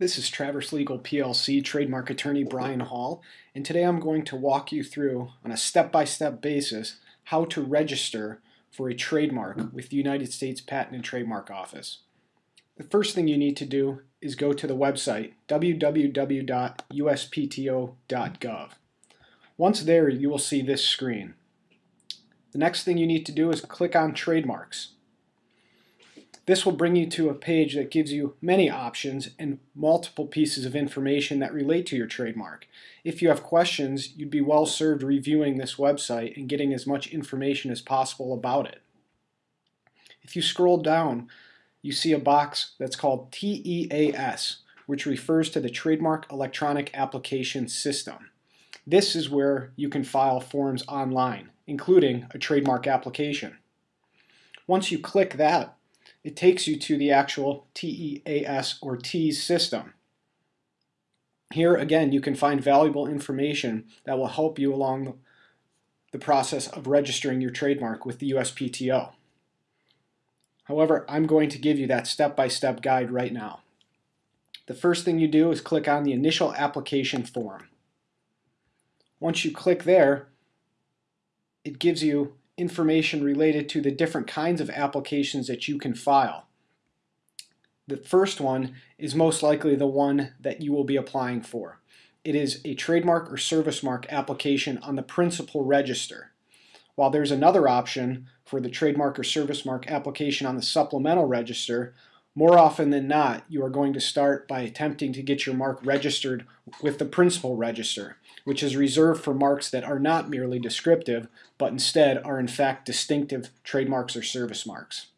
This is Traverse Legal PLC trademark attorney Brian Hall, and today I'm going to walk you through, on a step-by-step -step basis, how to register for a trademark with the United States Patent and Trademark Office. The first thing you need to do is go to the website www.uspto.gov. Once there, you will see this screen. The next thing you need to do is click on Trademarks. This will bring you to a page that gives you many options and multiple pieces of information that relate to your trademark. If you have questions, you'd be well served reviewing this website and getting as much information as possible about it. If you scroll down, you see a box that's called TEAS, which refers to the Trademark Electronic Application System. This is where you can file forms online, including a trademark application. Once you click that, it takes you to the actual TEAS or TEAS system. Here again you can find valuable information that will help you along the process of registering your trademark with the USPTO. However, I'm going to give you that step-by-step -step guide right now. The first thing you do is click on the initial application form. Once you click there, it gives you information related to the different kinds of applications that you can file. The first one is most likely the one that you will be applying for. It is a trademark or service mark application on the principal register. While there's another option for the trademark or service mark application on the supplemental register, more often than not, you are going to start by attempting to get your mark registered with the principal register, which is reserved for marks that are not merely descriptive, but instead are in fact distinctive trademarks or service marks.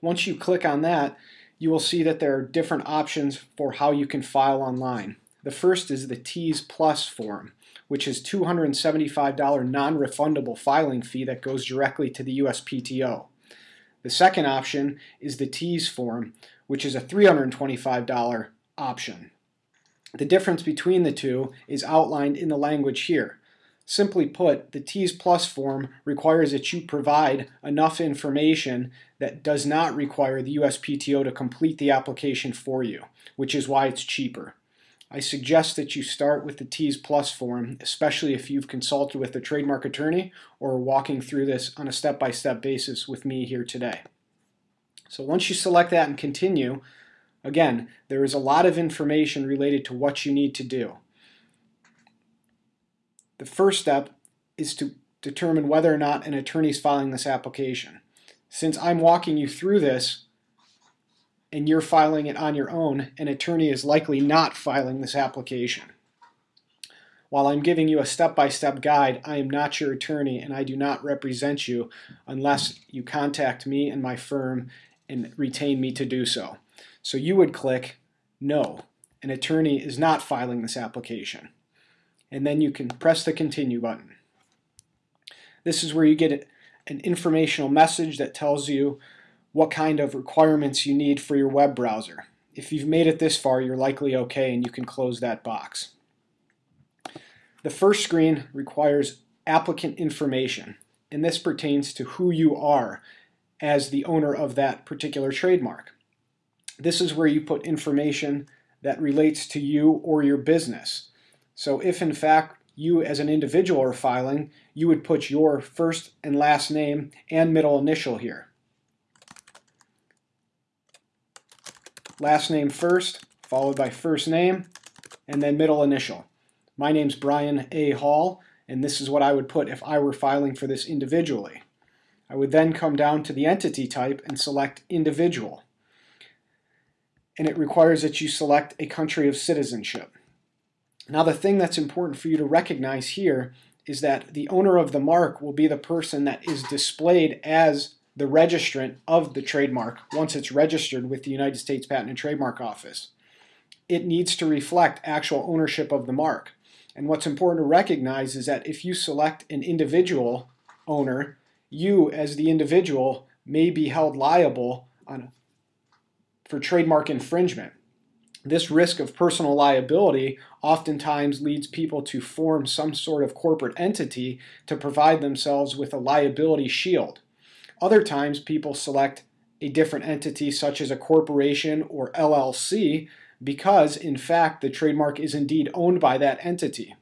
Once you click on that, you will see that there are different options for how you can file online. The first is the TEAS Plus form, which is $275 non-refundable filing fee that goes directly to the USPTO. The second option is the TEAS form, which is a $325 option. The difference between the two is outlined in the language here. Simply put, the TEAS Plus form requires that you provide enough information that does not require the USPTO to complete the application for you, which is why it's cheaper. I suggest that you start with the TEAS Plus form, especially if you've consulted with a trademark attorney or are walking through this on a step-by-step -step basis with me here today. So once you select that and continue, again, there is a lot of information related to what you need to do. The first step is to determine whether or not an attorney is filing this application. Since I'm walking you through this, and you're filing it on your own, an attorney is likely not filing this application. While I'm giving you a step-by-step -step guide, I am not your attorney and I do not represent you unless you contact me and my firm and retain me to do so. So you would click No, an attorney is not filing this application. And then you can press the Continue button. This is where you get an informational message that tells you what kind of requirements you need for your web browser. If you've made it this far, you're likely okay and you can close that box. The first screen requires applicant information, and this pertains to who you are as the owner of that particular trademark. This is where you put information that relates to you or your business. So if in fact you as an individual are filing, you would put your first and last name and middle initial here. Last name first, followed by first name, and then middle initial. My name's Brian A. Hall, and this is what I would put if I were filing for this individually. I would then come down to the entity type and select individual. And it requires that you select a country of citizenship. Now the thing that's important for you to recognize here is that the owner of the mark will be the person that is displayed as the registrant of the trademark once it's registered with the United States Patent and Trademark Office. It needs to reflect actual ownership of the mark. And what's important to recognize is that if you select an individual owner, you as the individual may be held liable on, for trademark infringement. This risk of personal liability oftentimes leads people to form some sort of corporate entity to provide themselves with a liability shield. Other times people select a different entity such as a corporation or LLC because, in fact, the trademark is indeed owned by that entity.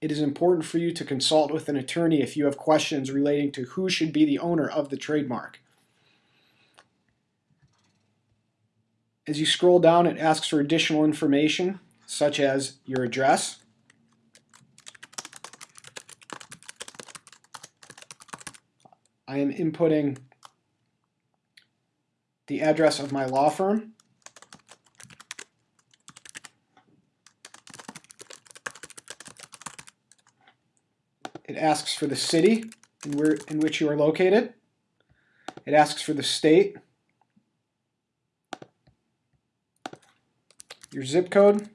It is important for you to consult with an attorney if you have questions relating to who should be the owner of the trademark. As you scroll down, it asks for additional information, such as your address, I am inputting the address of my law firm. It asks for the city in, where, in which you are located. It asks for the state, your zip code,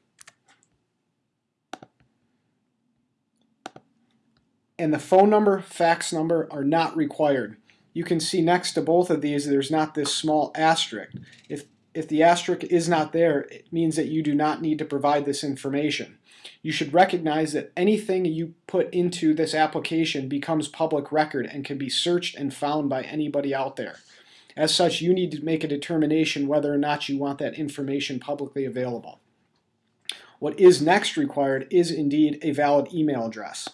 and the phone number, fax number are not required. You can see next to both of these there's not this small asterisk. If, if the asterisk is not there, it means that you do not need to provide this information. You should recognize that anything you put into this application becomes public record and can be searched and found by anybody out there. As such, you need to make a determination whether or not you want that information publicly available. What is next required is indeed a valid email address.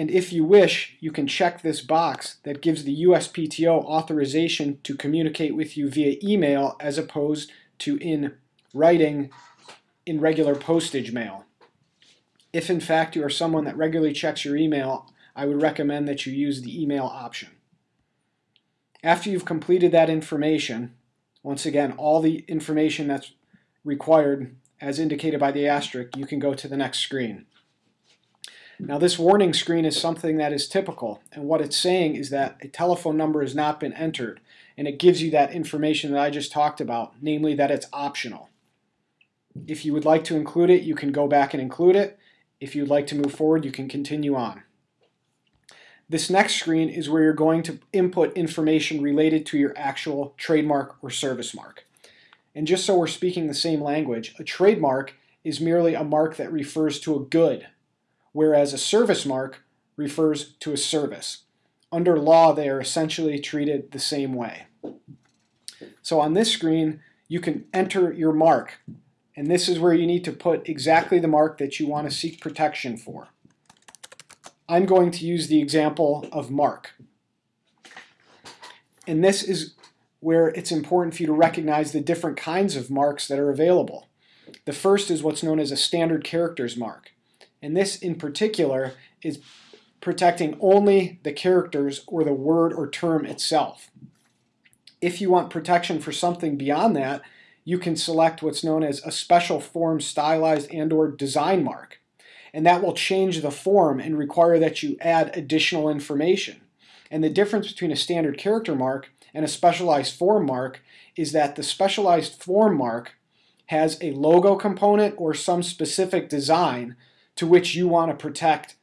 And if you wish, you can check this box that gives the USPTO authorization to communicate with you via email as opposed to in writing in regular postage mail. If in fact you are someone that regularly checks your email, I would recommend that you use the email option. After you've completed that information, once again, all the information that's required as indicated by the asterisk, you can go to the next screen. Now this warning screen is something that is typical and what it's saying is that a telephone number has not been entered and it gives you that information that I just talked about, namely that it's optional. If you would like to include it, you can go back and include it. If you'd like to move forward, you can continue on. This next screen is where you're going to input information related to your actual trademark or service mark. And just so we're speaking the same language, a trademark is merely a mark that refers to a good whereas a service mark refers to a service. Under law, they are essentially treated the same way. So on this screen, you can enter your mark, and this is where you need to put exactly the mark that you want to seek protection for. I'm going to use the example of mark. And this is where it's important for you to recognize the different kinds of marks that are available. The first is what's known as a standard characters mark. And this in particular is protecting only the characters or the word or term itself. If you want protection for something beyond that, you can select what's known as a special form stylized and or design mark. And that will change the form and require that you add additional information. And the difference between a standard character mark and a specialized form mark is that the specialized form mark has a logo component or some specific design to which you want to protect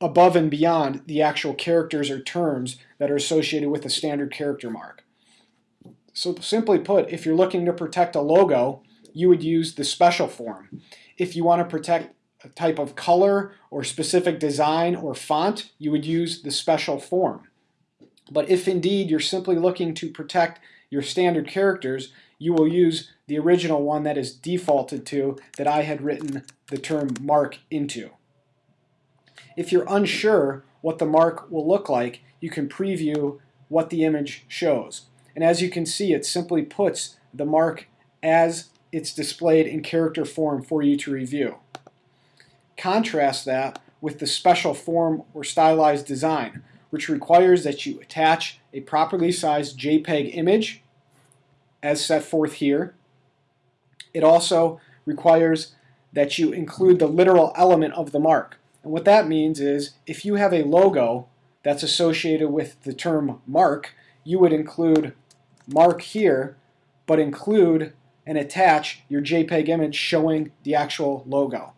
above and beyond the actual characters or terms that are associated with a standard character mark. So simply put, if you're looking to protect a logo, you would use the special form. If you want to protect a type of color or specific design or font, you would use the special form. But if indeed you're simply looking to protect your standard characters, you will use the original one that is defaulted to that I had written the term mark into. If you're unsure what the mark will look like, you can preview what the image shows. And as you can see, it simply puts the mark as it's displayed in character form for you to review. Contrast that with the special form or stylized design, which requires that you attach a properly sized JPEG image as set forth here. It also requires that you include the literal element of the mark. And what that means is if you have a logo that's associated with the term mark, you would include mark here, but include and attach your JPEG image showing the actual logo.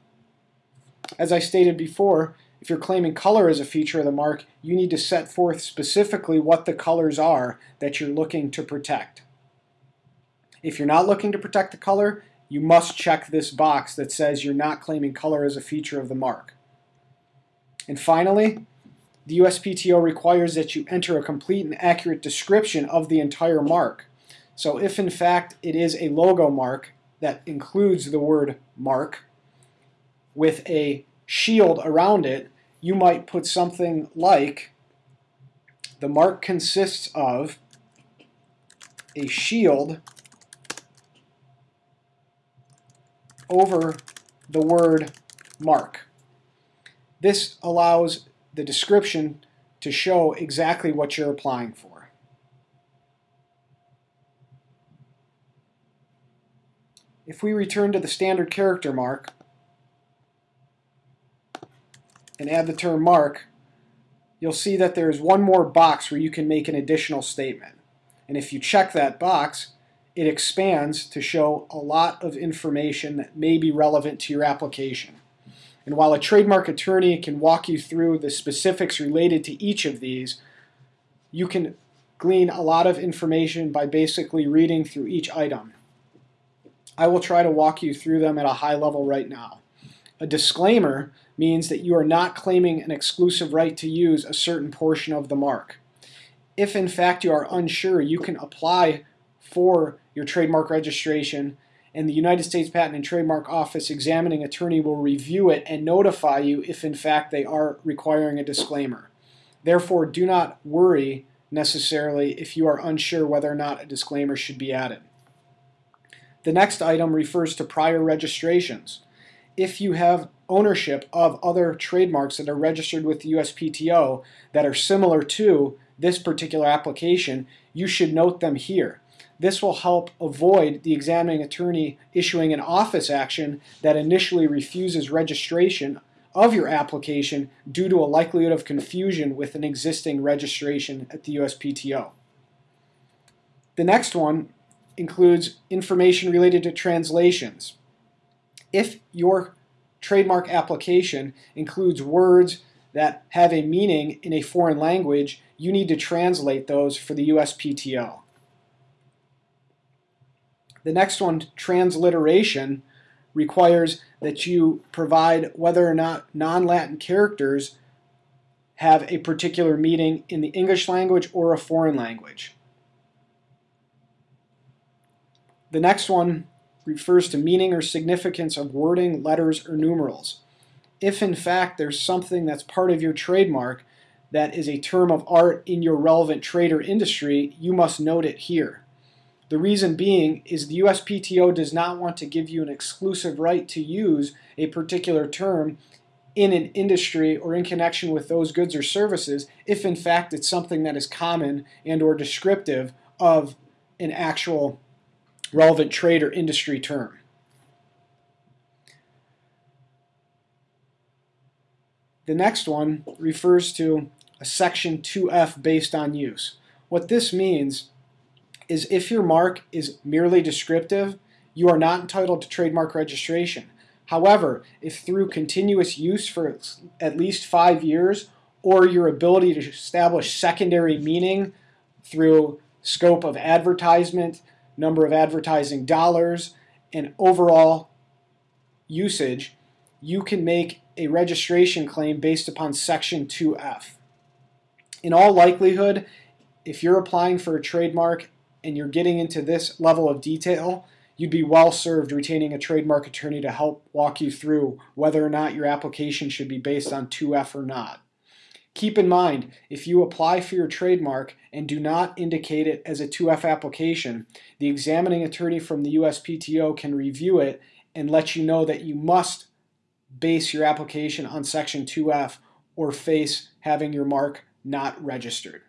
As I stated before, if you're claiming color as a feature of the mark, you need to set forth specifically what the colors are that you're looking to protect. If you're not looking to protect the color, you must check this box that says you're not claiming color as a feature of the mark. And finally, the USPTO requires that you enter a complete and accurate description of the entire mark. So if in fact it is a logo mark that includes the word mark with a shield around it, you might put something like the mark consists of a shield over the word mark. This allows the description to show exactly what you're applying for. If we return to the standard character mark and add the term mark, you'll see that there's one more box where you can make an additional statement. And if you check that box, it expands to show a lot of information that may be relevant to your application. And while a trademark attorney can walk you through the specifics related to each of these, you can glean a lot of information by basically reading through each item. I will try to walk you through them at a high level right now. A disclaimer means that you are not claiming an exclusive right to use a certain portion of the mark. If in fact you are unsure, you can apply for your trademark registration and the United States Patent and Trademark Office examining attorney will review it and notify you if in fact they are requiring a disclaimer. Therefore, do not worry necessarily if you are unsure whether or not a disclaimer should be added. The next item refers to prior registrations. If you have ownership of other trademarks that are registered with the USPTO that are similar to this particular application, you should note them here. This will help avoid the examining attorney issuing an office action that initially refuses registration of your application due to a likelihood of confusion with an existing registration at the USPTO. The next one includes information related to translations. If your trademark application includes words that have a meaning in a foreign language, you need to translate those for the USPTO. The next one, transliteration, requires that you provide whether or not non-Latin characters have a particular meaning in the English language or a foreign language. The next one refers to meaning or significance of wording, letters, or numerals. If in fact there's something that's part of your trademark that is a term of art in your relevant trade or industry, you must note it here. The reason being is the USPTO does not want to give you an exclusive right to use a particular term in an industry or in connection with those goods or services if in fact it's something that is common and or descriptive of an actual relevant trade or industry term. The next one refers to a section 2F based on use. What this means is if your mark is merely descriptive, you are not entitled to trademark registration. However, if through continuous use for at least five years or your ability to establish secondary meaning through scope of advertisement, number of advertising dollars, and overall usage, you can make a registration claim based upon Section 2F. In all likelihood, if you're applying for a trademark and you're getting into this level of detail, you'd be well served retaining a trademark attorney to help walk you through whether or not your application should be based on 2F or not. Keep in mind, if you apply for your trademark and do not indicate it as a 2F application, the examining attorney from the USPTO can review it and let you know that you must base your application on Section 2F or face having your mark not registered.